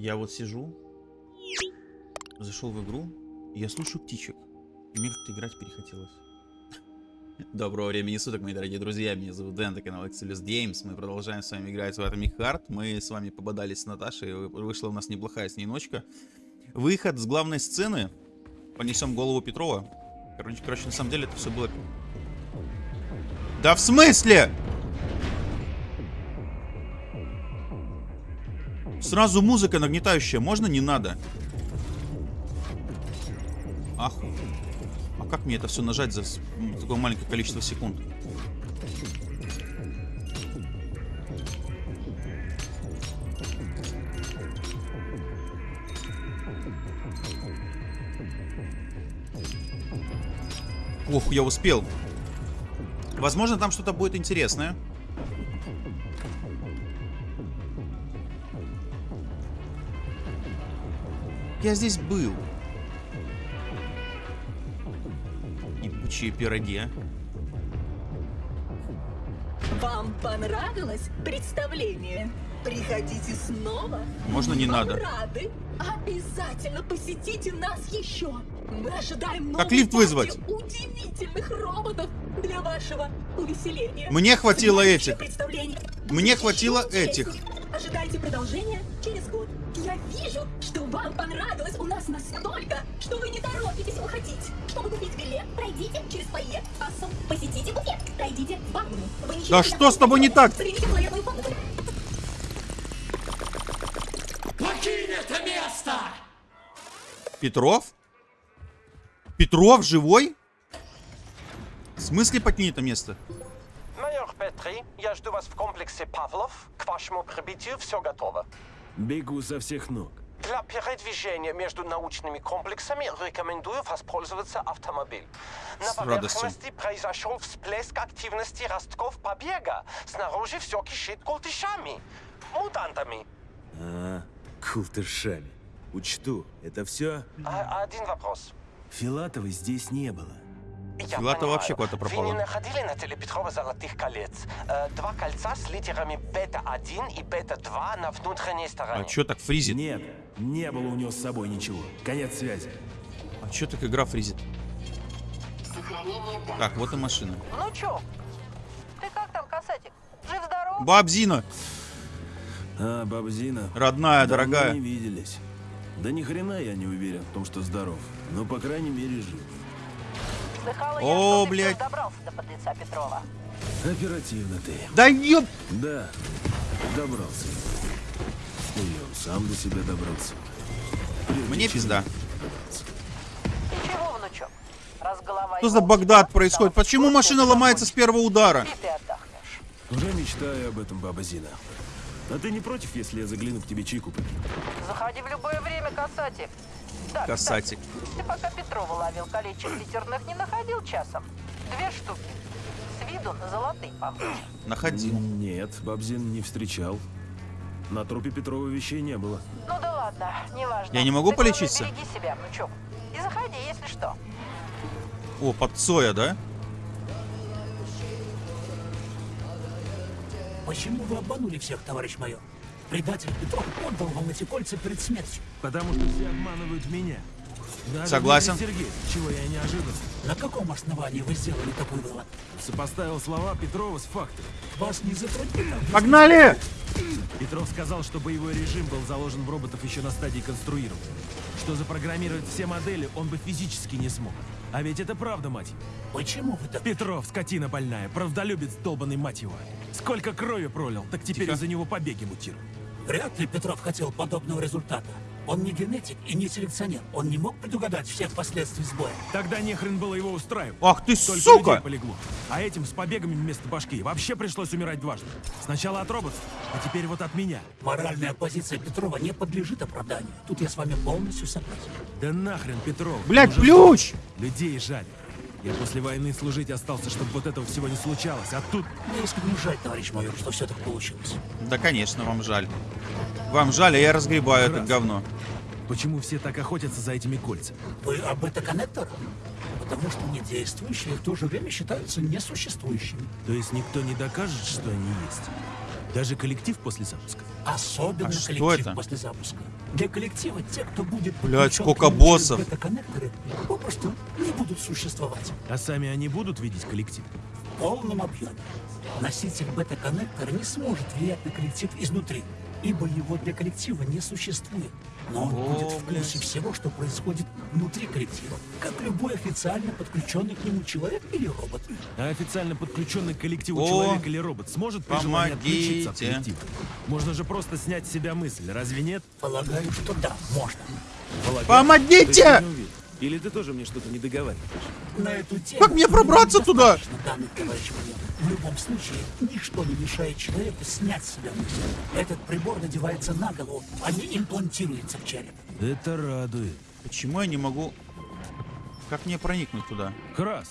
Я вот сижу, зашел в игру, я слушаю птичек. И мне как-то играть перехотелось. Доброго времени суток, мои дорогие друзья. Меня зовут Дэн, это канал Excelus Games. Мы продолжаем с вами играть в Atomic Heart. Мы с вами пободались с Наташей. Вышла у нас неплохая с ней ночка. Выход с главной сцены. Понесем голову Петрова. Короче, короче, на самом деле это все было... Да в смысле? Сразу музыка нагнетающая. Можно? Не надо. Аху. А как мне это все нажать за такое маленькое количество секунд? Ох, я успел. Возможно, там что-то будет интересное. Я здесь был. Ебучие пироги. Вам понравилось представление? Приходите снова. Можно не Вам надо. рады? Обязательно посетите нас еще. Мы ожидаем Как лифт вызвать? удивительных роботов для вашего увеселения. Мне хватило этих. Мне хватило этих. Ожидайте продолжения через год. Я вижу, вам понравилось у нас настолько, что вы не торопитесь уходить. Чтобы купить билет, пройдите через фойе, кассу, посетите буфет, пройдите в ванну. Да что с тобой не так? Примите туалетную комнату. Покинь это место! Петров? Петров живой? В смысле покинь это место? Майор Петри, я жду вас в комплексе Павлов. К вашему прибытию все готово. Бегу со всех ног. Для передвижения между научными комплексами рекомендую воспользоваться автомобиль. На поверхности произошел всплеск активности ростков побега. Снаружи все кишит култышами, мутантами. А, култышами. Учту, это все? А, один вопрос. Филатовой здесь не было. Понимаю, вообще куда-то Вы пропала. не находили на теле Петрова золотых колец? Э, два кольца с литерами бета-1 и бета-2 на внутренней стороне. А чё так фризит? Нет, не было у него с собой ничего. Конец связи. А чё так игра фризит? Так, вот и машина. Ну чё? Ты как там, касатик? Жив-здоров? Бабзина! А, бабзина. Родная, давно дорогая. не виделись. Да ни хрена я не уверен в том, что здоров. Но, по крайней мере, жив. Слыхала я, О, ты блядь. добрался до подлеца Петрова. Оперативно ты. Да ёп! Да, добрался. И он сам до себя добрался. Прежде Мне пизда. И чего, внучок? Раз голова Что за Багдад происходит? Почему машина ты ломается с первого удара? И ты отдохнешь. Уже мечтаю об этом, баба Зина. А ты не против, если я загляну к тебе чайку? Заходи в любое время, касатик. Да, Касатик. кстати, ты пока Петрова ловил колечек литерных не находил часом? Две штуки. С виду на золотые похожи. Находил. Нет, бабзин не встречал. На трупе Петрова вещей не было. Ну да ладно, неважно. Я не могу Ты, полечиться? береги себя, внучок. И заходи, если что. О, под Цоя, да? Почему вы обманули всех, товарищ майор? Предатель Петров отдал вам эти кольца перед смертью. Потому что все обманывают меня. Даже Согласен. Сергеевич, чего я не ожидал. На каком основании вы сделали такой вывод? Сопоставил слова Петрова с фактами. Вас не затруднило? Погнали! Петров сказал, что боевой режим был заложен в роботов еще на стадии конструирования. Что запрограммировать все модели он бы физически не смог. А ведь это правда, мать. его. Почему вы так... Петров, скотина больная, правдолюбец долбанный, мать его. Сколько крови пролил, так теперь Тихо. из-за него побеги мутируют. Вряд ли Петров хотел подобного результата. Он не генетик и не селекционер. Он не мог предугадать всех последствий сбоя. Тогда нехрен было его устраивать. Ах ты, Столько сука! полегло. А этим с побегами вместо башки вообще пришлось умирать дважды. Сначала от роботов, а теперь вот от меня. Моральная позиция Петрова не подлежит оправданию. Тут я с вами полностью согласен. Да нахрен, Петров. Блядь, Уже ключ! Людей жаль. Я после войны служить остался, чтобы вот этого всего не случалось. А тут Мне искренне жаль, товарищ майор, что все так получилось. Да, конечно, вам жаль. Вам жаль, а я разгребаю это Раз. говно. почему все так охотятся за этими кольцами? Вы об это коннекторах? Потому что недействующие в то же время считаются несуществующими. То есть никто не докажет, что они есть? Даже коллектив после запуска? Особенно А коллектив это? после запуска. Для коллектива те, кто будет... Блядь, подключен сколько боссов. попросту не будут существовать А сами они будут видеть коллектив? в полном объеме. Носитель бета-коннектора не сможет влиять на коллектив изнутри, ибо его для коллектива не существует. Но он О, будет в курсе блядь. всего, что происходит внутри коллектива, как любой официально подключенный к нему человек или робот. А официально подключенный к коллективу О, человек или робот сможет при желании отключиться от помогите. коллектива? Можно же просто снять с себя мысль, разве нет? Полагаю, что да, можно. Полагаю. Помогите! Или ты тоже мне что-то не договариваешь? На эту тему... Как мне пробраться туда? данных, товарищ. В любом случае, ничто не мешает человеку снять с себя мысль. Этот прибор надевается на голову, а не имплантируется в череп. Это радует. Почему я не могу... Как мне проникнуть туда? Крас.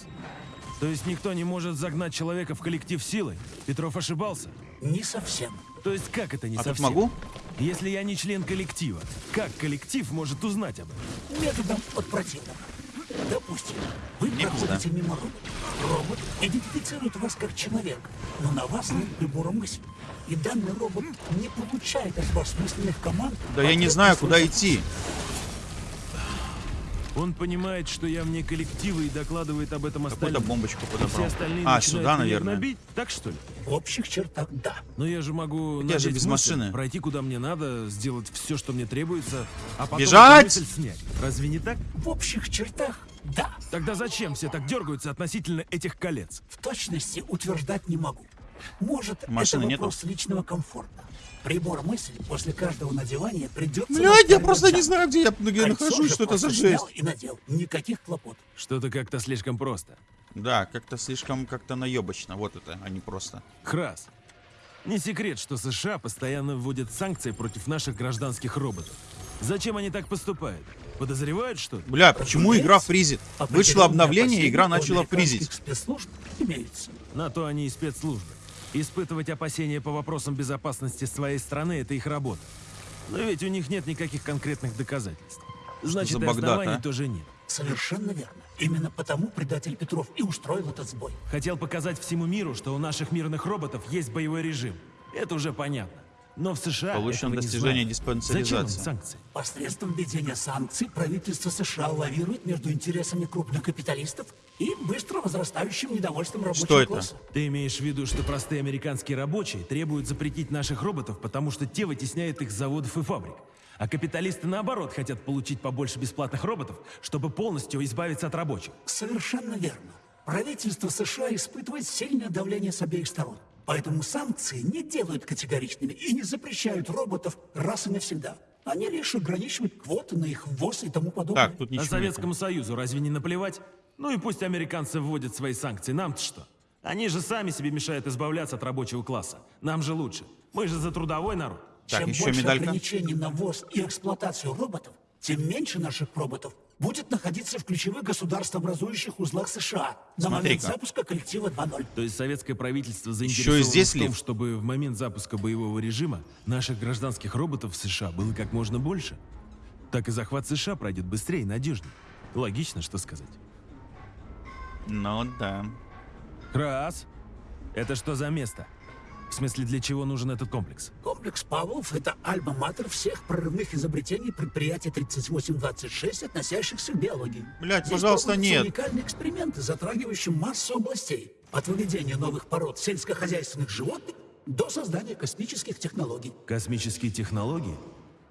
То есть никто не может загнать человека в коллектив силой? Петров ошибался? Не совсем. То есть как это не А совсем? могу? Если я не член коллектива, как коллектив может узнать об этом? Методом от противного. Допустим, вы Мне проходите мимо робота. Робот идентифицирует вас как человек, но на вас нет прибора мысли. И данный робот не получает от вас мысленных команд. Да я не знаю, куда идти. Он понимает, что я вне коллектива и докладывает об этом Какую-то остальным. бомбочку И все подобрал. остальные А, сюда, наверное. гнобить? Так что ли? В общих чертах да. Но я же могу я же без мысль, машины. пройти куда мне надо, сделать все, что мне требуется, а потом Бежать! снять. Разве не так? В общих чертах да. Тогда зачем все так дергаются относительно этих колец? В точности утверждать не могу. Может, Машины это нету? вопрос личного комфорта. Прибор мысли после каждого надевания придется... Блядь, я просто не знаю, где я, где я нахожусь, что это за жесть. и надел. Никаких хлопот. Что-то как-то слишком просто. Да, как-то слишком как-то наебочно. Вот это, а не просто. Крас. Не секрет, что США постоянно вводят санкции против наших гражданских роботов. Зачем они так поступают? Подозревают что-то? Бля, почему игра фризит? Вышло обновление, и игра начала фризить. спецслужб имеются. На то они и спецслужбы. Испытывать опасения по вопросам безопасности своей страны – это их работа. Но ведь у них нет никаких конкретных доказательств. Значит, за и Багдад, оснований а? тоже нет. Совершенно верно. Именно потому предатель Петров и устроил этот сбой. Хотел показать всему миру, что у наших мирных роботов есть боевой режим. Это уже понятно. Но в США Получено достижение диспансеризации. Санкции? Посредством введения санкций правительство США лавирует между интересами крупных капиталистов и быстро возрастающим недовольством рабочего Что это? класса. Ты имеешь в виду, что простые американские рабочие требуют запретить наших роботов, потому что те вытесняют их с заводов и фабрик. А капиталисты, наоборот, хотят получить побольше бесплатных роботов, чтобы полностью избавиться от рабочих. Совершенно верно. Правительство США испытывает сильное давление с обеих сторон. Поэтому санкции не делают категоричными и не запрещают роботов раз и навсегда. Они лишь ограничивают квоты на их ввоз и тому подобное. Так, тут А ничего Советскому нет. Союзу разве не наплевать? Ну и пусть американцы вводят свои санкции, нам-то что? Они же сами себе мешают избавляться от рабочего класса. Нам же лучше. Мы же за трудовой народ. Так, Чем еще больше медалька. ограничений на ввоз и эксплуатацию роботов, тем меньше наших роботов будет находиться в ключевых государствообразующих узлах США на момент запуска коллектива 2.0. То есть советское правительство заинтересовано здесь в том, лифт. чтобы в момент запуска боевого режима наших гражданских роботов в США было как можно больше. Так и захват США пройдет быстрее и надежнее. Логично, что сказать. Ну да. Раз. Это что за место? В смысле, для чего нужен этот комплекс? Комплекс Павлов – это альма-матер всех прорывных изобретений предприятия 3826, относящихся к биологии. Блядь, Здесь пожалуйста, нет. уникальные эксперименты, затрагивающие массу областей. От выведения новых пород сельскохозяйственных животных до создания космических технологий. Космические технологии?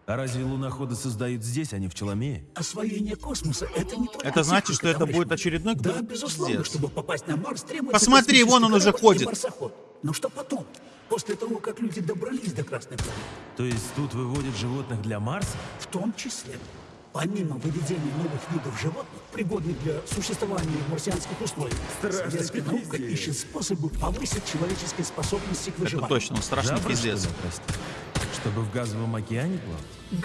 А разве луноходы создают здесь, а не в Челомее? Освоение космоса – это не только Это значит, техника, что это товарищ будет очередной Да, безусловно, пиздец. чтобы попасть на Марс, требуется Посмотри, вон он уже ходит. марсоход. Но что потом? После того, как люди добрались до Красной планеты? То есть тут выводят животных для Марса? В том числе, помимо выведения новых видов животных, пригодных для существования в марсианских условиях, советская наука ищет способы повысить человеческие способности к Это выживанию. точно, он страшный пиздец. прости? Чтобы в газовом океане плавать?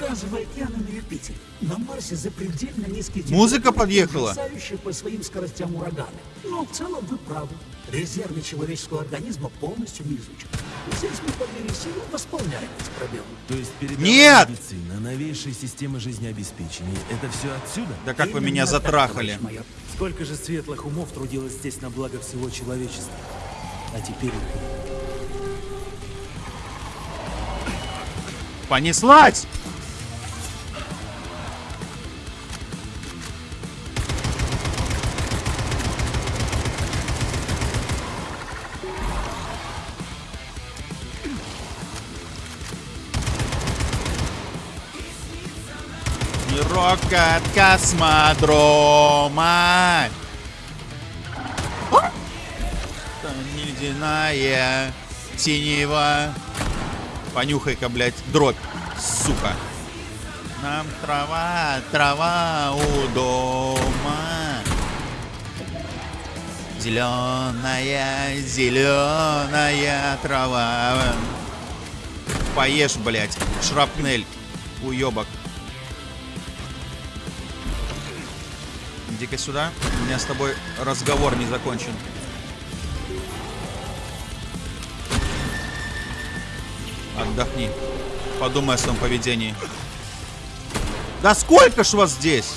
Газовые океаны на Юпитере. На Марсе запредельно низкие Музыка подъехала. по своим скоростям ураганы. Но в целом вы правы. Резервы человеческого организма полностью не изучены. Здесь мы по мере сил восполняем эти пробелы. То есть передовая Нет! медицина, новейшие системы жизнеобеспечения – это все отсюда? Да как вы Именно меня так, затрахали. майор. Сколько же светлых умов трудилось здесь на благо всего человечества. А теперь понеслась! И рок от космодрома. Там ледяная синего Понюхай-ка, блядь, дробь, сука. Нам трава, трава у дома. Зеленая, зеленая трава. Поешь, блядь, шрапнель, уебок. Иди-ка сюда. У меня с тобой разговор не закончен. Отдохни. Подумай о своем поведении. Да сколько ж вас здесь?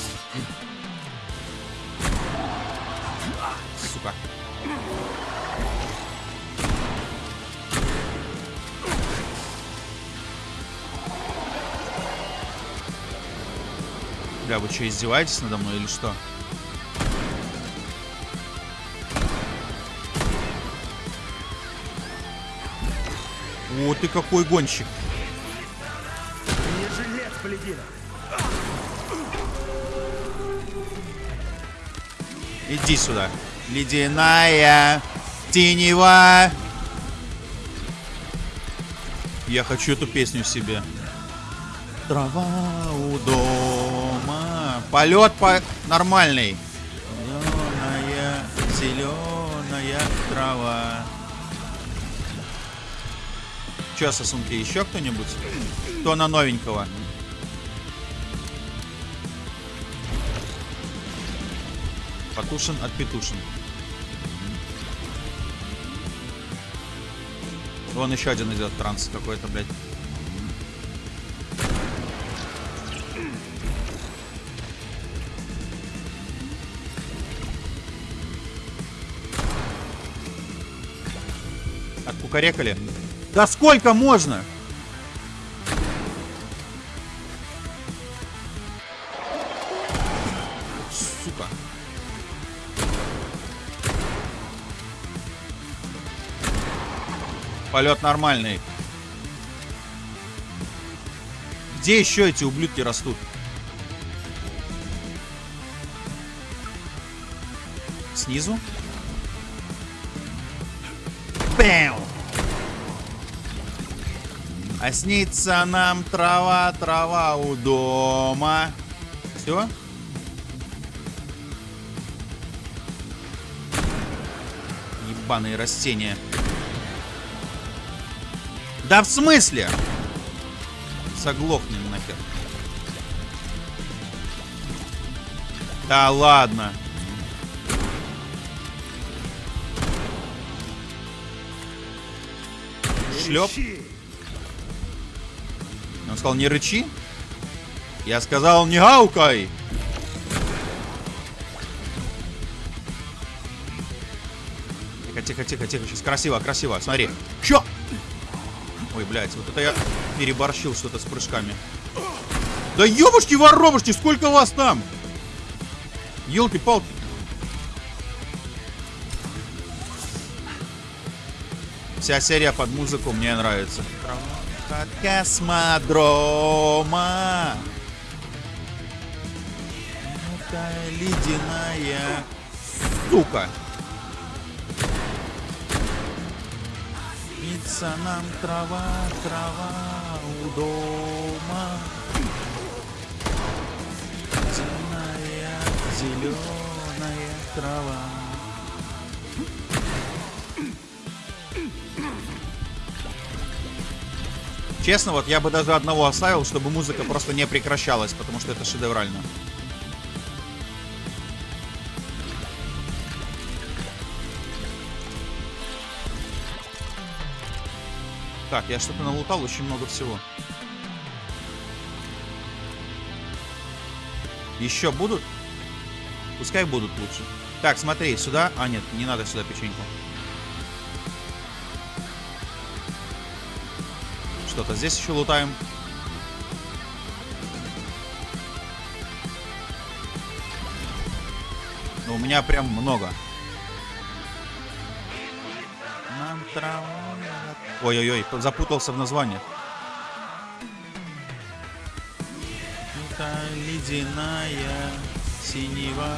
Сука. Бля, вы что, издеваетесь надо мной или что? О, ты какой гонщик. Иди сюда. Ледяная тенева. Я хочу эту песню себе. Трава у дома. Полет по нормальный. Зеленая, зеленая трава. Че, сосунки, еще кто-нибудь? Кто на новенького? Потушен от Петушин. Вон еще один идет транс какой-то, блядь. Откукарекали? Да сколько можно? Сука. Полет нормальный. Где еще эти ублюдки растут? Снизу? Бэм! А снится нам трава, трава у дома. Все? Ебаные растения. Да в смысле? Соглохни нахер. Да ладно. Шлеп. Он сказал, не рычи. Я сказал, не гаукай. Тихо, тихо, тихо, тихо. Сейчас красиво, красиво. Смотри. Чё? Ой, блядь, вот это я переборщил что-то с прыжками. Да ёбушки воробушки, сколько вас там? Елки-палки. Вся серия под музыку мне нравится. От космодрома. Это ледяная сука. Снится нам трава, трава у дома. Зеленая, зеленая трава. Честно, вот я бы даже одного оставил, чтобы музыка просто не прекращалась, потому что это шедеврально. Так, я что-то налутал, очень много всего. Еще будут? Пускай будут лучше. Так, смотри, сюда. А, нет, не надо сюда печеньку. Что-то здесь еще лутаем. Но у меня прям много. Ой-ой-ой, запутался в названиях. Это ледяная синева.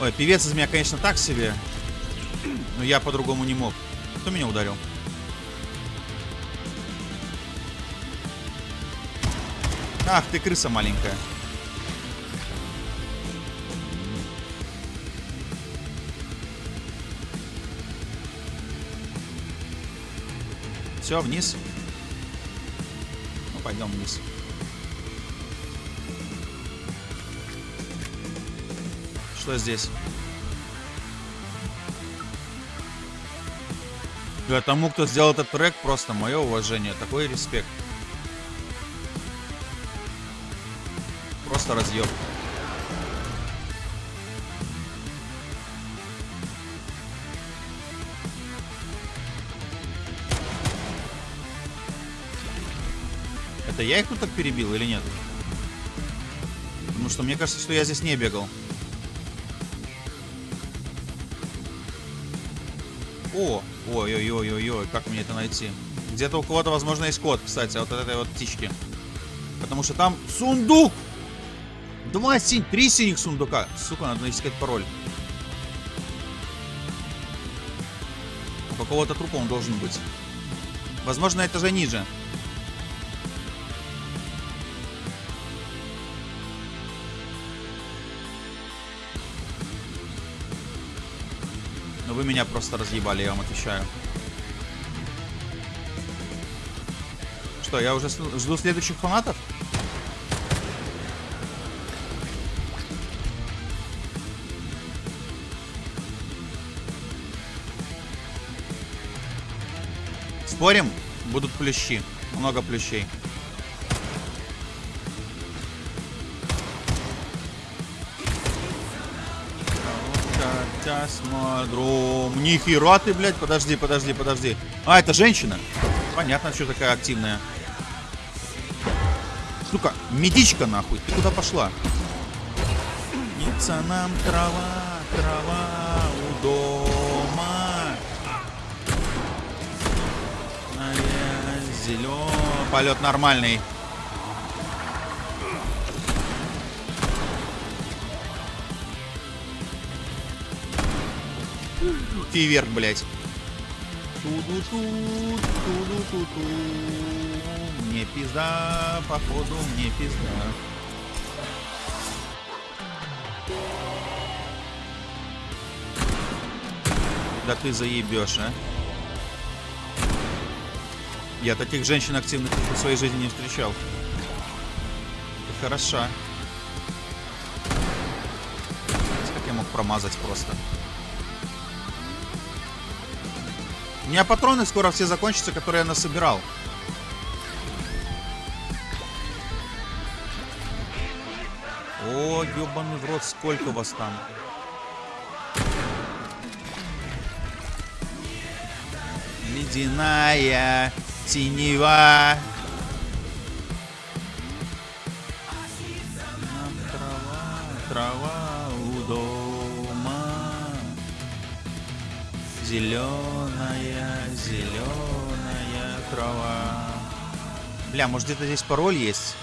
Ой, певец из меня, конечно, так себе. Но я по-другому не мог. Кто меня ударил? Ах, ты крыса маленькая. Все, вниз. Ну, пойдем вниз. Что здесь? Да, тому, кто сделал этот трек, просто мое уважение. Такой респект. Просто разъем. Это я их тут так перебил или нет? Потому что мне кажется, что я здесь не бегал. Ой-ой-ой-ой-ой, как мне это найти? Где-то у кого-то, возможно, есть код, кстати, вот этой вот птички. Потому что там сундук! Два синь, три синих сундука. Сука, надо искать пароль. У какого-то трупа он должен быть. Возможно, это же ниже. Вы меня просто разъебали, я вам отвечаю. Что, я уже жду следующих фанатов? Спорим? Будут плющи. Много плющей. Космодром. Нихера ты, блядь. Подожди, подожди, подожди. А, это женщина. Понятно, что такая активная. Сука, медичка нахуй. Ты куда пошла? Ница нам трава, трава у дома. Зелен. Полет нормальный. Фейверк, блядь. Мне пизда, походу, мне пизда. Да ты заебешь, а? Я таких женщин активных в своей жизни не встречал. Это хороша. Как я мог промазать просто? У меня патроны скоро все закончатся, которые я насобирал. О, ебаный в рот, сколько вас там? Ледяная. Нам трава, трава у дома. Зеленая, Бля, может где-то здесь пароль есть?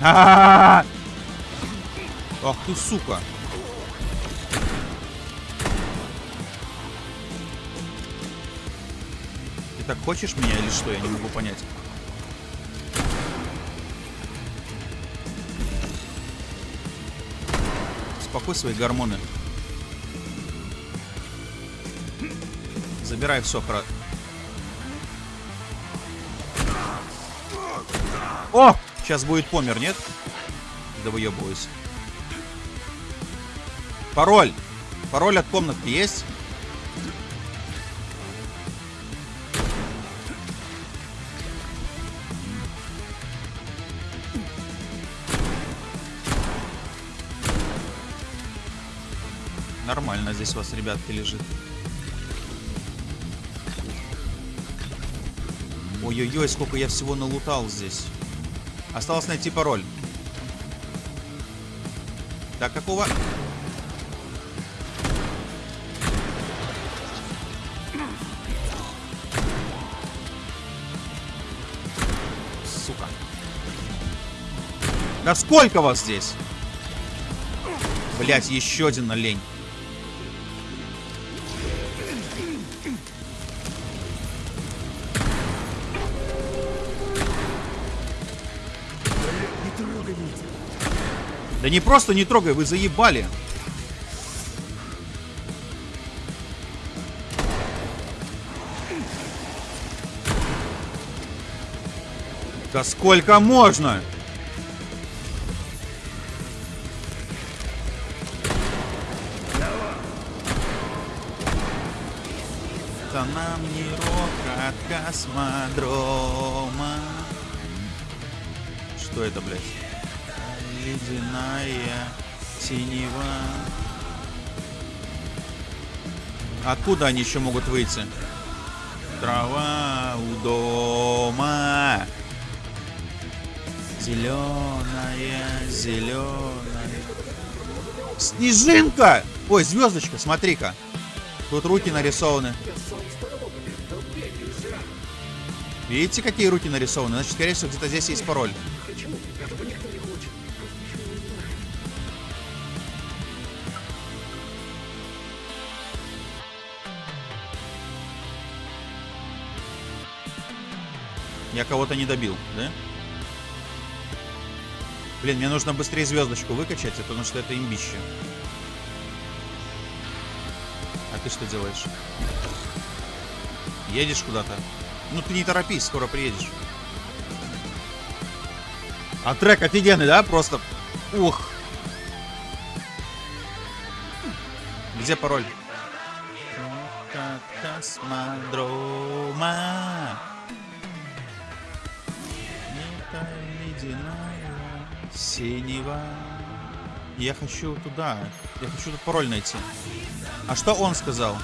Ах ты, сука. Ты так хочешь меня или что? Я не могу понять. Успокой свои гормоны. Забирай все, хра... О! Сейчас будет помер, нет? Да выебываюсь. Пароль. Пароль от комнатки есть? Нормально здесь у вас, ребятки, лежит. Ой-ой-ой, сколько я всего налутал здесь. Осталось найти пароль. Так, какого... Сука. Да сколько вас здесь? Блять, еще один на Да не просто не трогай, вы заебали. Да сколько можно? Это нам не рок от космодрома. Что это, блядь? Ледяная синева. Откуда они еще могут выйти? Трава у дома. Зеленая, зеленая. Снежинка! Ой, звездочка, смотри-ка. Тут руки нарисованы. Видите, какие руки нарисованы? Значит, скорее всего, где-то здесь есть пароль. Я кого-то не добил, да? Блин, мне нужно быстрее звездочку выкачать, потому что это имбище. А ты что делаешь? Едешь куда-то? Ну ты не торопись, скоро приедешь. А трек офигенный, да? Просто... Ух. Где пароль? Космодрома. Синева. Я хочу туда. Я хочу тут пароль найти. А что он сказал?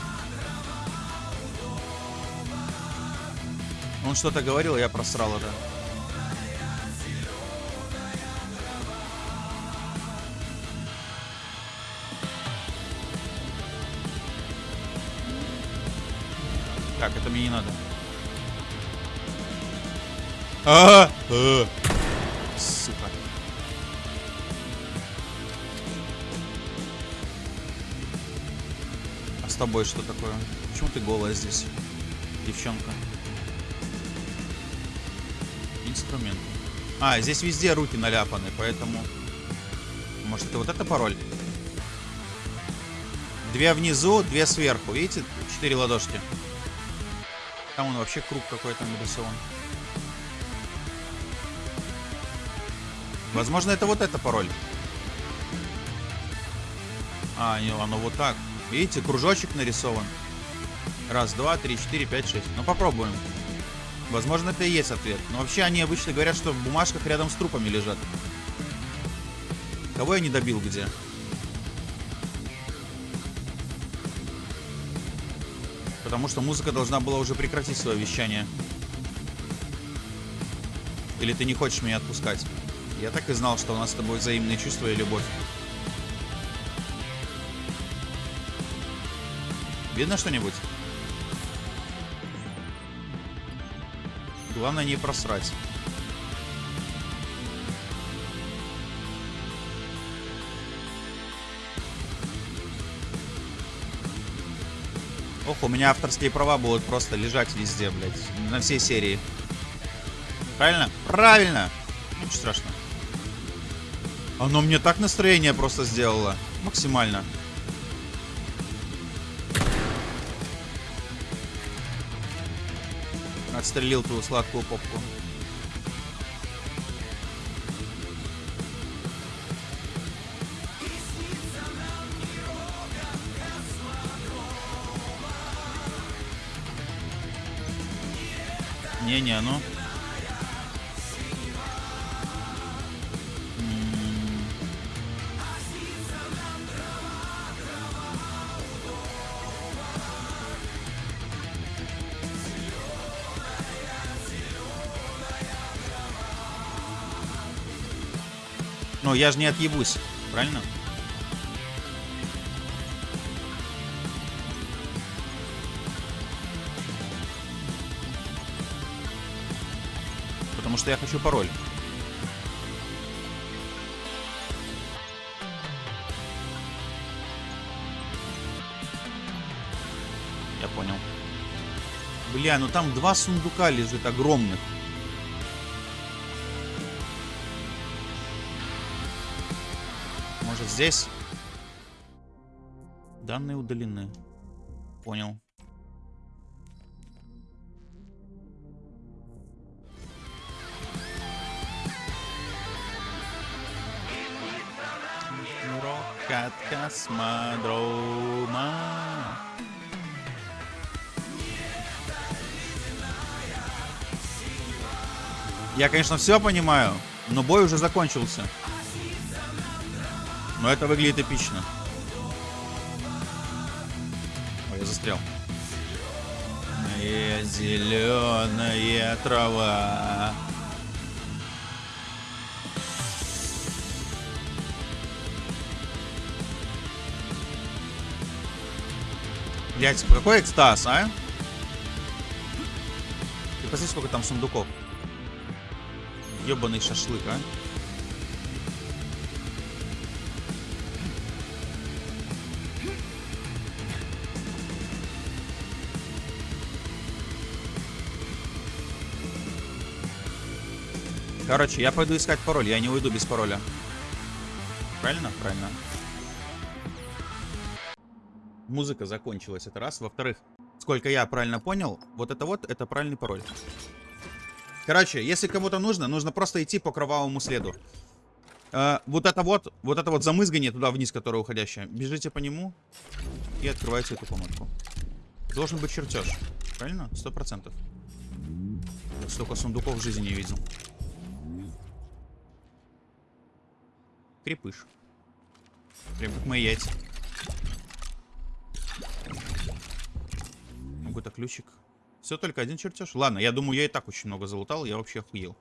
Он что-то говорил, я просрал это. Так, это мне не надо. А, -а, -а. Сука. А с тобой что такое? Почему ты голая здесь, девчонка? Инструмент. А, здесь везде руки наляпаны, поэтому... Может, это вот это пароль? Две внизу, две сверху. Видите? Четыре ладошки. Там он вообще круг какой-то нарисован. Возможно, это вот это пароль. А, не, оно вот так. Видите, кружочек нарисован. Раз, два, три, четыре, пять, шесть. Ну, попробуем. Возможно, это и есть ответ. Но вообще они обычно говорят, что в бумажках рядом с трупами лежат. Кого я не добил где? Потому что музыка должна была уже прекратить свое вещание. Или ты не хочешь меня отпускать? Я так и знал, что у нас с тобой взаимные чувства и любовь. Видно что-нибудь? Главное не просрать. У меня авторские права будут просто лежать везде, блядь. На всей серии. Правильно? Правильно! Ничего страшного. Оно мне так настроение просто сделало. Максимально. Отстрелил твою сладкую попку. Не-не, ну. Но я же не отъебусь, правильно? Я хочу пароль. Я понял. Бля, ну там два сундука лежит огромных. Может здесь? Данные удалены. Понял. Космодрома. Я, конечно, все понимаю, но бой уже закончился. Но это выглядит эпично. Ой, я застрял. Зеленая трава. Блять, какой экстаз, а? Ты посмотри, сколько там сундуков. Ёбаный шашлык, а? Короче, я пойду искать пароль. Я не уйду без пароля. Правильно? Правильно. Музыка закончилась, это раз. Во-вторых, сколько я правильно понял, вот это вот, это правильный пароль. Короче, если кому-то нужно, нужно просто идти по кровавому следу. Э, вот это вот, вот это вот замызгание туда вниз, которое уходящее. Бежите по нему и открывайте эту комнатку. Должен быть чертеж. Правильно? Сто процентов. Столько сундуков в жизни не видел. Крепыш. Прям как мои яйца. Какой-то ключик. Все только один чертеж. Ладно, я думаю, я и так очень много залутал. Я вообще охуел.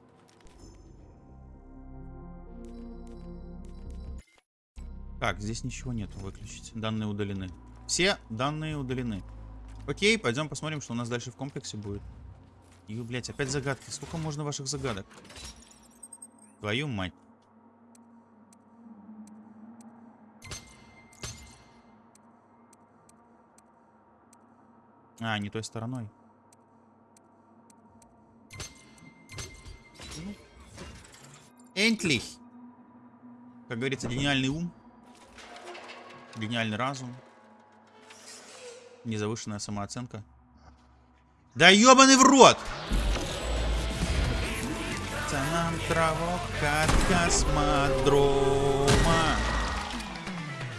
Так, здесь ничего нету выключить. Данные удалены. Все данные удалены. Окей, пойдем посмотрим, что у нас дальше в комплексе будет. Ю, блядь, опять загадки. Сколько можно ваших загадок? Твою мать. А, не той стороной. Энтлих. Как говорится, гениальный ум. Гениальный разум. Незавышенная самооценка. Да ебаный в рот! нам травок от космодрома.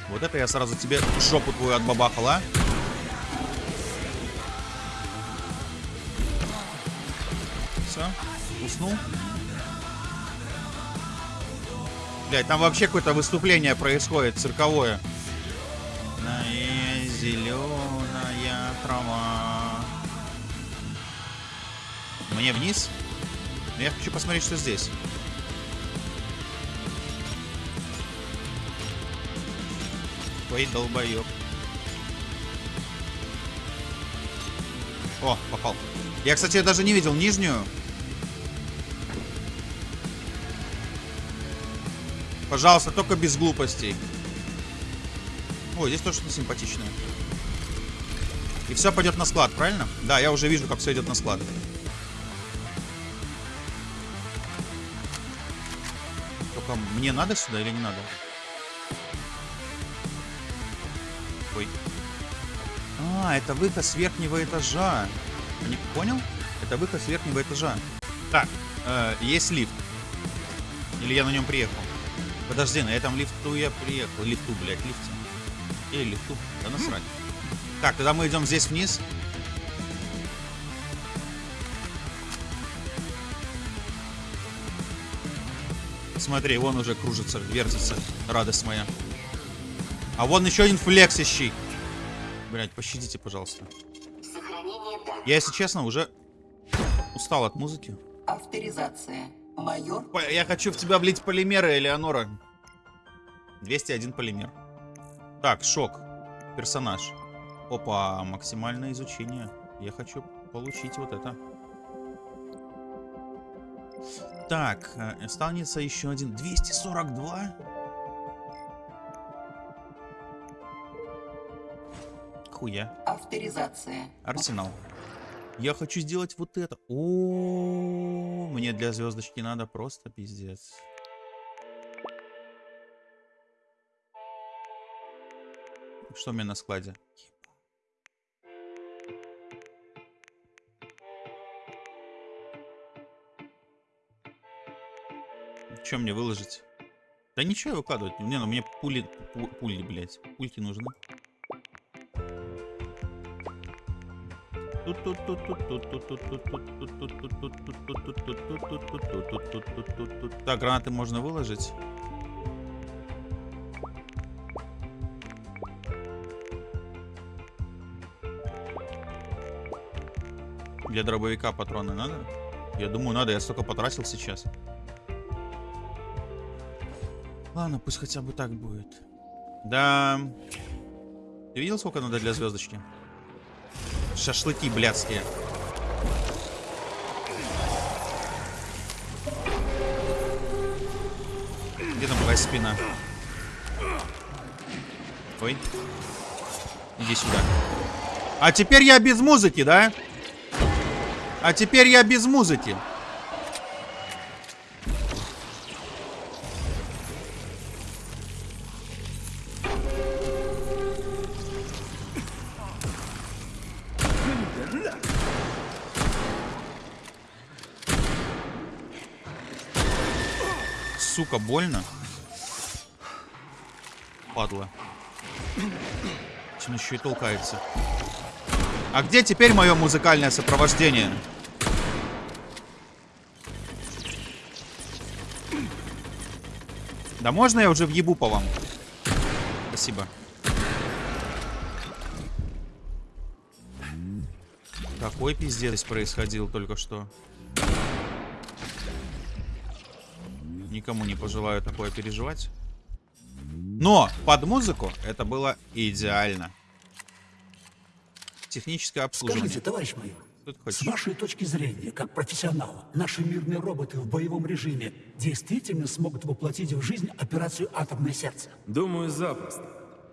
Вот это я сразу тебе жопу твою отбабахал, а? Уснул. Блять, там вообще какое-то выступление происходит, цирковое. Зеленая трава. Мне вниз? Но я хочу посмотреть, что здесь. Ой, долбоёб. О, попал. Я, кстати, даже не видел нижнюю. Пожалуйста, только без глупостей. Ой, здесь тоже что-то симпатичное. И все пойдет на склад, правильно? Да, я уже вижу, как все идет на склад. Только мне надо сюда или не надо? Ой. А, это выход с верхнего этажа. Не понял? Это выход с верхнего этажа. Так, э, есть лифт. Или я на нем приехал? Подожди, на этом лифту я приехал. Лифту, блядь, лифте. Или лифту. Да насрать. Так, тогда мы идем здесь вниз. Смотри, вон уже кружится, вертится. Радость моя. А вон еще один флексящий. Блять, пощадите, пожалуйста. Я, если честно, уже устал от музыки. Авторизация. Майор. Я хочу в тебя влить полимеры, Элеонора. 201 полимер. Так, шок. Персонаж. Опа, максимальное изучение. Я хочу получить вот это. Так, э, останется еще один. 242? Хуя. Авторизация. Арсенал. Я хочу сделать вот это. О, мне для звездочки надо просто пиздец. Что у меня на складе? Что мне выложить? Да ничего выкладывать. Не, ну мне пули, пу- пули, блядь. Пульки нужны. Так, гранаты можно выложить. Для дробовика патроны надо? Я думаю, надо. Я столько потратил сейчас. Ладно, пусть хотя бы так будет. Да. Ты видел, сколько надо для звездочки? Шашлыки блядские. Где там твоя спина? Ой. Иди сюда. А теперь я без музыки, да? А теперь я без музыки. Сука, больно. Падла. Чем еще и толкается. А где теперь мое музыкальное сопровождение? Да можно я уже въебу по вам? Спасибо. Какой пиздец происходил только что. Никому не пожелаю такое переживать. Но под музыку это было идеально. Техническое обслуживание. Скажите, товарищ майор, с вашей точки зрения, как профессионала, наши мирные роботы в боевом режиме действительно смогут воплотить в жизнь операцию «Атомное сердце»? Думаю, запросто.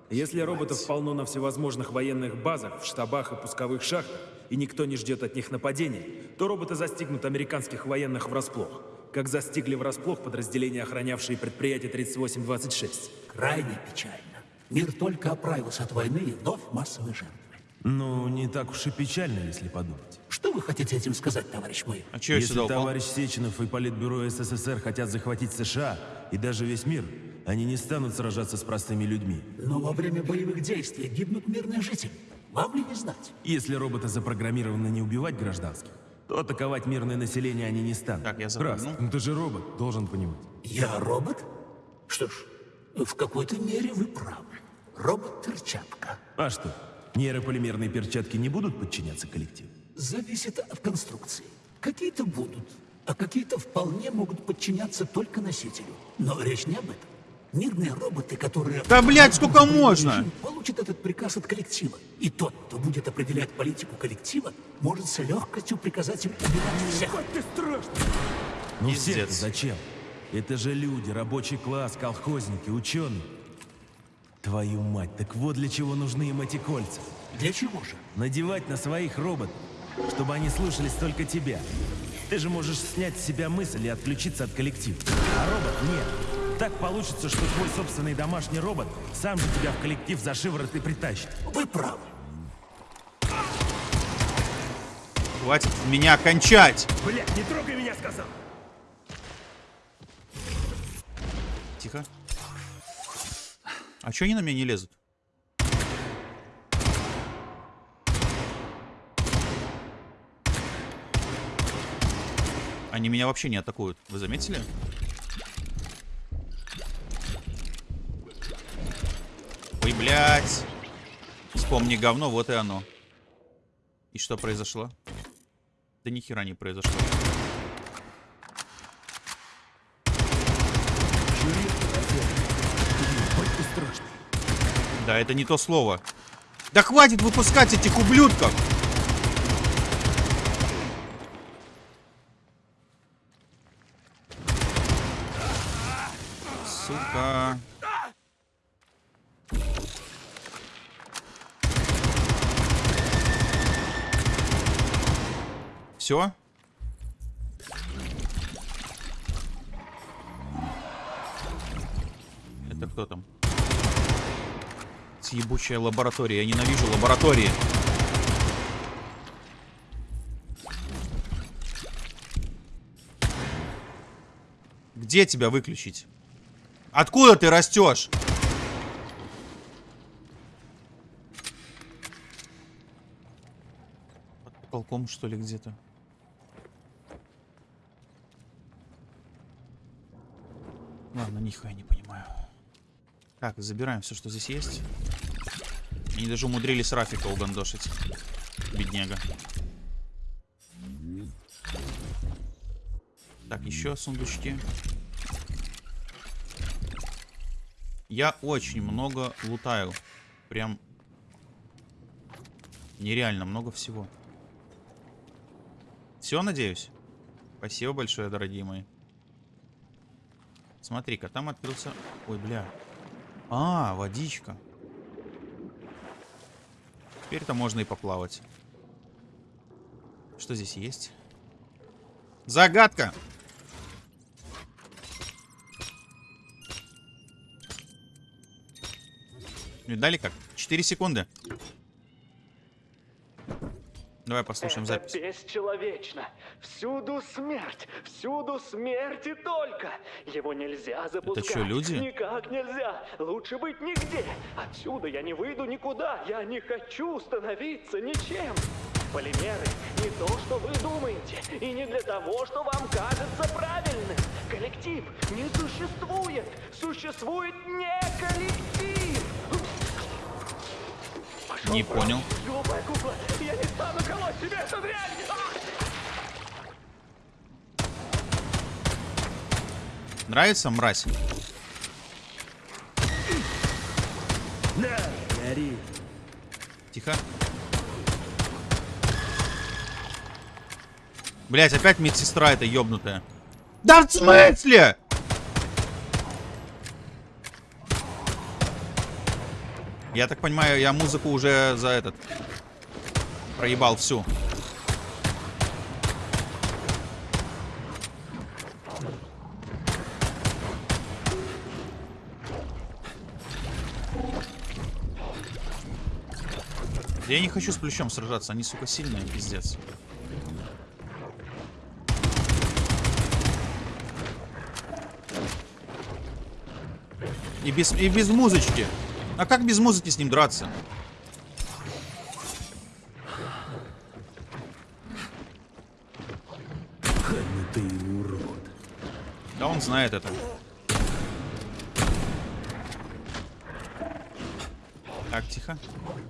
Если роботов полно на всевозможных военных базах, в штабах и пусковых шахтах, и никто не ждет от них нападения, то роботы застигнут американских военных врасплох, как застигли врасплох подразделения, охранявшие предприятие 3826. Крайне печально. Мир только оправился от войны и вновь массовые жертвы. Ну, не так уж и печально, если подумать. Что вы хотите этим сказать, товарищ майор? А че Если сюда товарищ Сеченов и Политбюро СССР хотят захватить США и даже весь мир, они не станут сражаться с простыми людьми. Но во время боевых действий гибнут мирные жители. Вам ли не знать? Если роботы запрограммированы не убивать гражданских, то атаковать мирное население они не станут. Так, я Раз, запрыгнул. ну ты же робот, должен понимать. Я робот? Что ж, в какой-то мере вы правы. Робот-перчатка. А что, нейрополимерные перчатки не будут подчиняться коллективу? Зависит от конструкции. Какие-то будут, а какие-то вполне могут подчиняться только носителю. Но речь не об этом. Мирные роботы, которые... Да, блядь, сколько можно? Получат этот приказ от коллектива. И тот, кто будет определять политику коллектива, может с легкостью приказать им убивать всех. Ну Пиздец. все зачем? Это же люди, рабочий класс, колхозники, ученые. Твою мать, так вот для чего нужны им эти кольца. Для чего же? Надевать на своих роботов, чтобы они слушались только тебя. Ты же можешь снять с себя мысль и отключиться от коллектива. А робот нет. Так получится, что твой собственный домашний робот сам же тебя в коллектив за шиворот и притащит. Вы правы. Хватит меня кончать! Блять, не трогай меня, сказал! Тихо. А чё они на меня не лезут? Они меня вообще не атакуют. Вы заметили? Блядь. Вспомни говно, вот и оно. И что произошло? Да ни хера не произошло. Да, это не то слово. Да хватит выпускать этих ублюдков! Сука. Все? Это кто там? Съебучая лаборатория. Я ненавижу лаборатории. Где тебя выключить? Откуда ты растешь? Под потолком, что ли, где-то? Ладно, нихуя не понимаю. Так, забираем все, что здесь есть. Они даже умудрились Рафика угандошить. Бедняга. Так, еще сундучки. Я очень много лутаю. Прям нереально много всего. Все, надеюсь? Спасибо большое, дорогие мои. Смотри-ка, там открылся... Ой, бля. А, водичка. Теперь-то можно и поплавать. Что здесь есть? Загадка! Видали как? 4 секунды. Давай послушаем Это запись. бесчеловечно. Всюду смерть, всюду смерть и только. Его нельзя запускать. чё, люди? Никак нельзя. Лучше быть нигде. Отсюда я не выйду никуда. Я не хочу становиться ничем. Полимеры не то, что вы думаете, и не для того, что вам кажется правильным. Коллектив не существует. Существует не коллектив. Пошел Не понял. Глупая кукла, я не стану колоть себе эту дрянь! Нравится, мразь? Тихо. Блять, опять медсестра эта ёбнутая. Да в смысле? Я так понимаю, я музыку уже за этот проебал всю. Я не хочу с плющом сражаться, они, сука, сильные, пиздец. И без, и без музычки. А как без музыки с ним драться? Да он знает это. Так, тихо.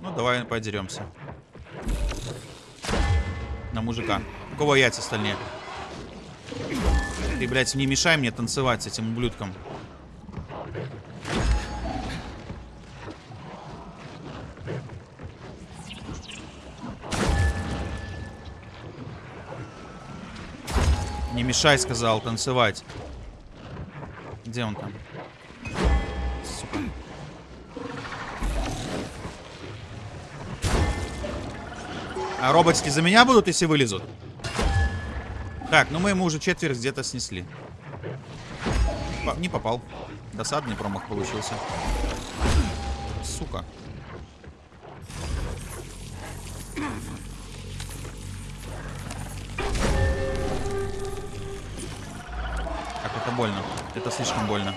Ну, давай подеремся. На мужика. У кого яйца остальные? Ты, блядь, не мешай мне танцевать с этим ублюдком. Не мешай, сказал, танцевать. Где он там? А роботики за меня будут, если вылезут? Так, ну мы ему уже четверть где-то снесли. По- не попал. Досадный промах получился. Сука. Как это больно. Это слишком больно.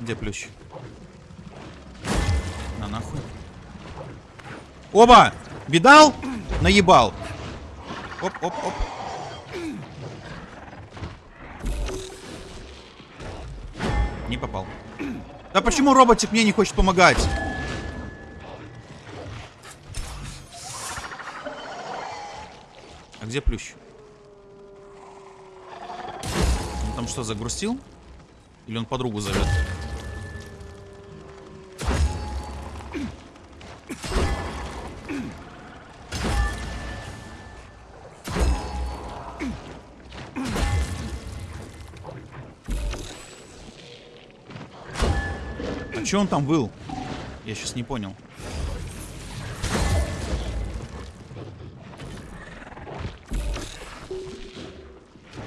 Где плющ? Оба! Видал? Наебал. Оп, оп, оп. Не попал. Да почему роботик мне не хочет помогать? А где плющ? там что, загрустил? Или он подругу зовет? А че он там был? Я сейчас не понял.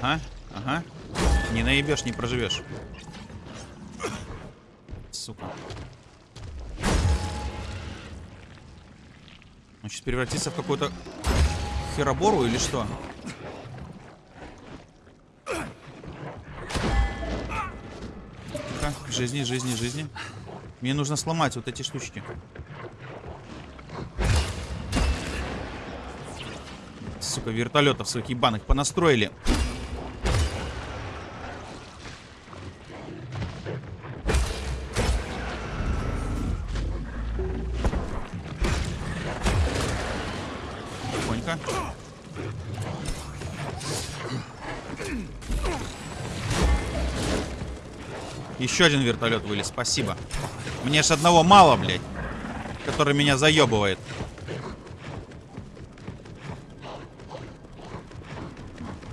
Ага, ага. Не наебешь, не проживешь. Сука. Он сейчас превратится в какую-то херобору или что? Жизни, жизни, жизни. Мне нужно сломать вот эти штучки. Сука, вертолетов своих ебаных понастроили. Тихонько. Еще один вертолет вылез, спасибо. Мне ж одного мало, блядь. Который меня заебывает.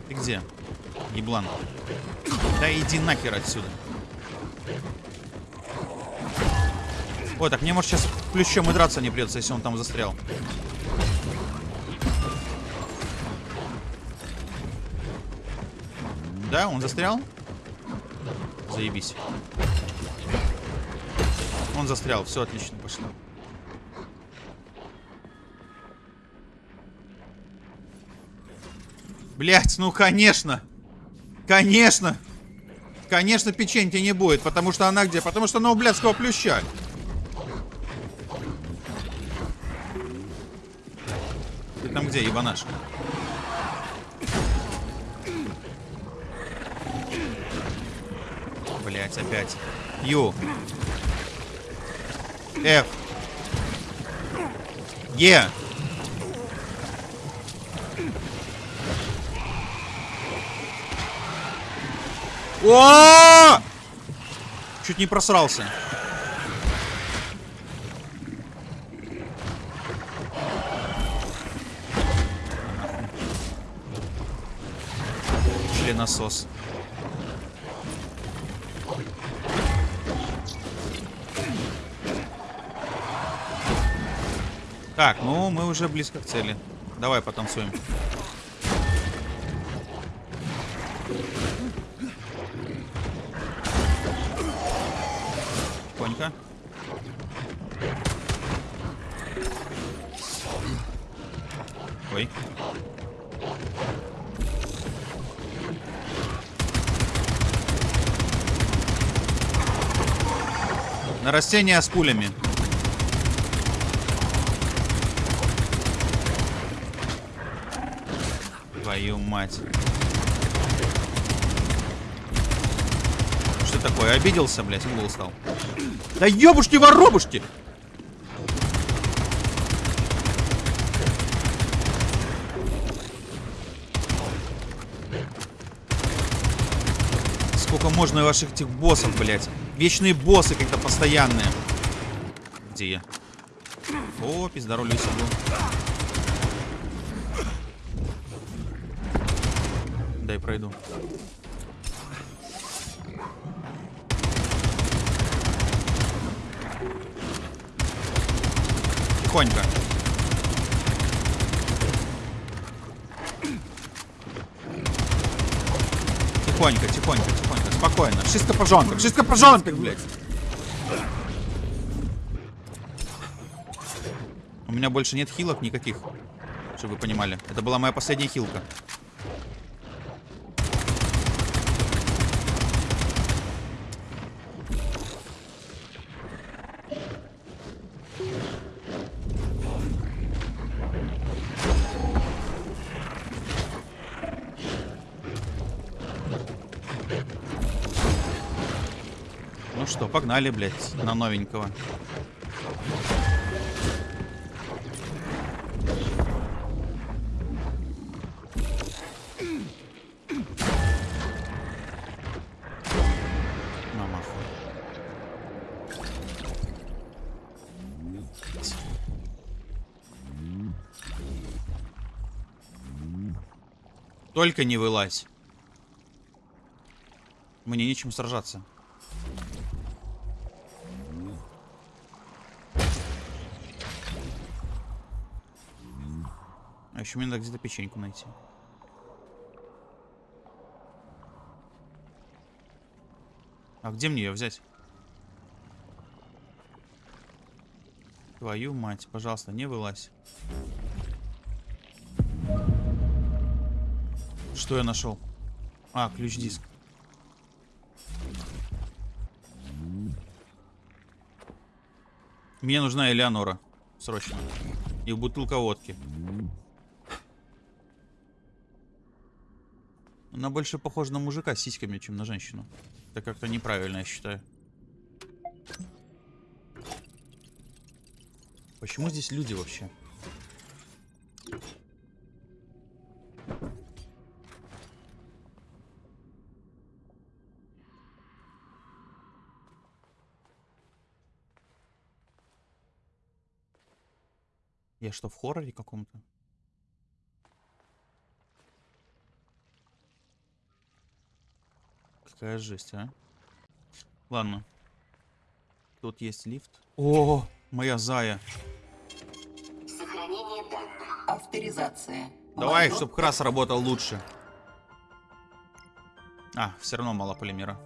Ты где? Еблан. Да иди нахер отсюда. Ой, так мне может сейчас плющом и драться не придется, если он там застрял. Да, он застрял? Заебись. Он застрял, все отлично пошло. Блять, ну конечно. Конечно. Конечно, печеньки не будет, потому что она где? Потому что она у блядского плюща. Ты там где, ебанаш? Блять, опять. Ю. F. Е. О! Чуть не просрался. Членосос. Так, ну мы уже близко к цели. Давай потанцуем. Тихонько. Ой. На растения с пулями. Твою мать. Что такое? Обиделся, блядь, угол стал. Да ёбушки воробушки! Сколько можно ваших этих боссов, блядь? Вечные боссы как-то постоянные. Где я? О, пиздаролю сиду. Дай пройду. Тихонько. Тихонько, тихонько, тихонько. Спокойно. Wszystko в porządku, wszystko в porządku, блядь. У меня больше нет хилок никаких. Чтобы вы понимали. Это была моя последняя хилка. погнали, блядь, на новенького. Только не вылазь. Мне нечем сражаться. Еще мне надо где-то печеньку найти. А где мне ее взять? Твою мать, пожалуйста, не вылазь. Что я нашел? А, ключ-диск. Мне нужна Элеонора. Срочно. И бутылка водки. Она больше похожа на мужика с сиськами, чем на женщину. Это как-то неправильно, я считаю. Почему здесь люди вообще? Я что, в хорроре каком-то? Какая жесть, а? Ладно. Тут есть лифт. О, моя зая. Сохранение данных. Авторизация. Давай, чтобы крас работал лучше. А, все равно мало полимера.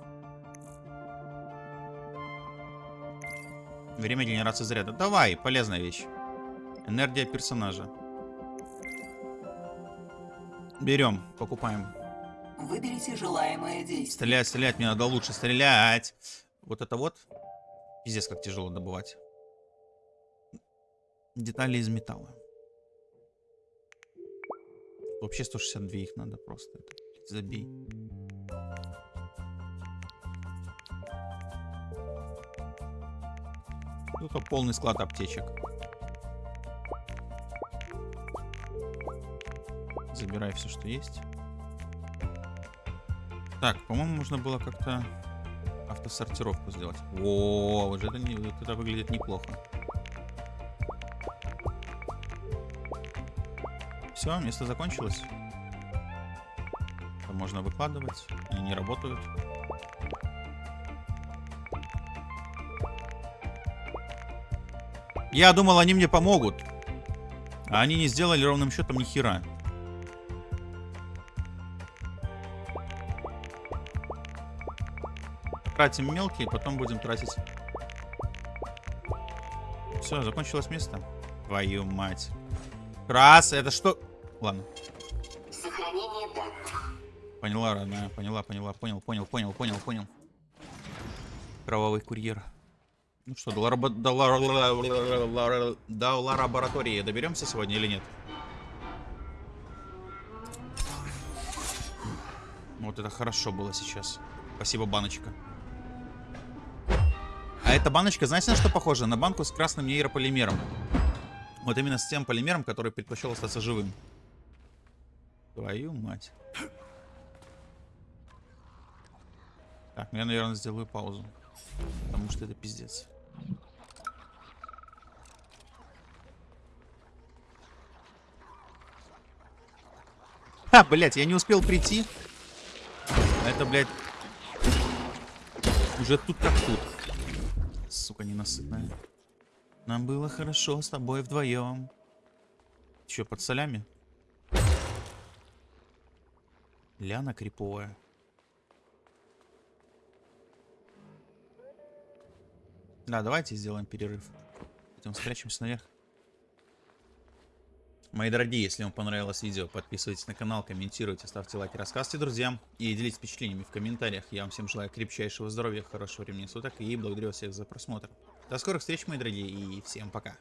Время генерации заряда. Давай, полезная вещь. Энергия персонажа. Берем, покупаем. Выберите желаемое действие. Стрелять, стрелять, мне надо лучше стрелять. Вот это вот. Пиздец, как тяжело добывать. Детали из металла. Вообще 162 их надо просто. Забей. Тут полный склад аптечек. Забирай все, что есть. Так, по-моему, можно было как-то автосортировку сделать. О, вот это, не, вот это выглядит неплохо. Все, место закончилось. Это можно выкладывать. Они не работают. Я думал, они мне помогут. А они не сделали ровным счетом ни хера. Тратим мелкие, потом будем тратить. Все, закончилось место. Твою мать. Крас, это что? Ладно. Сохранение данных. Поняла, родная, поняла, поняла, понял, понял, понял, понял, понял. Кровавый курьер. Ну что, до, ларабо- до, лар- до лаборатории доберемся сегодня или нет? Вот это хорошо было сейчас. Спасибо, баночка. А эта баночка, знаете, на что похожа? На банку с красным нейрополимером. Вот именно с тем полимером, который предпочел остаться живым. Твою мать. Так, ну я, наверное, сделаю паузу. Потому что это пиздец. Ха, блять, я не успел прийти. А это, блядь, уже тут как тут. Сука, ненасытная. Нам было хорошо с тобой вдвоем. Че, под солями? Ляна криповая. Да, давайте сделаем перерыв. Идем спрячемся наверх. Мои дорогие, если вам понравилось видео, подписывайтесь на канал, комментируйте, ставьте лайки, рассказывайте друзьям и делитесь впечатлениями в комментариях. Я вам всем желаю крепчайшего здоровья, хорошего времени суток и благодарю всех за просмотр. До скорых встреч, мои дорогие, и всем пока.